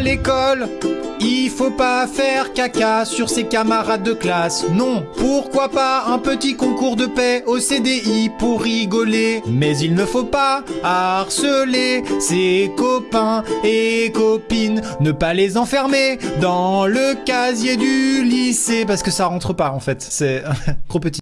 L'école, il faut pas faire caca sur ses camarades de classe. Non, pourquoi pas un petit concours de paix au CDI pour rigoler. Mais il ne faut pas harceler ses copains et copines. Ne pas les enfermer dans le casier du lycée parce que ça rentre pas en fait. C'est trop petit.